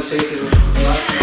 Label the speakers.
Speaker 1: não sei se eu